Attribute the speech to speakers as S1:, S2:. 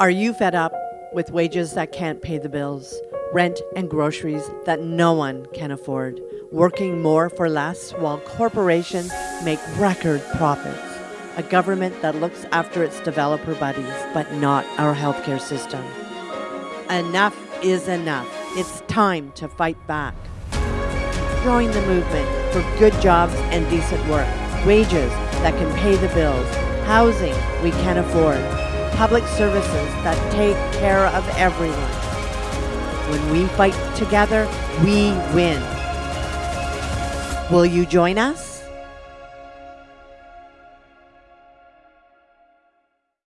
S1: Are you fed up with wages that can't pay the bills, rent and groceries that no one can afford, working more for less while corporations make record profits, a government that looks after its developer buddies but not our healthcare system? Enough is enough. It's time to fight back. Join the movement for good jobs and decent work, wages that can pay the bills, housing we can afford, public services that take care of everyone. When we fight together, we win. Will you join us?